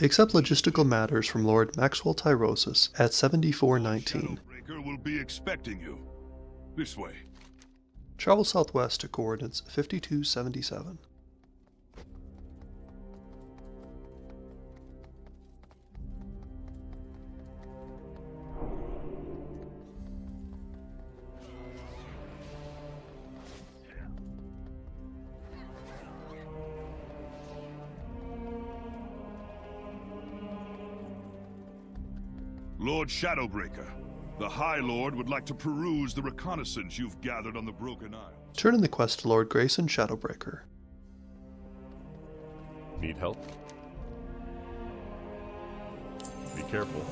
Accept logistical matters from Lord Maxwell Tyrosus at 7419. Shadowbreaker will be expecting you. This way. Travel southwest to coordinates 5277. Lord Shadowbreaker, the High Lord would like to peruse the reconnaissance you've gathered on the Broken Isle. Turn in the quest to Lord Grayson Shadowbreaker. Need help? Be careful.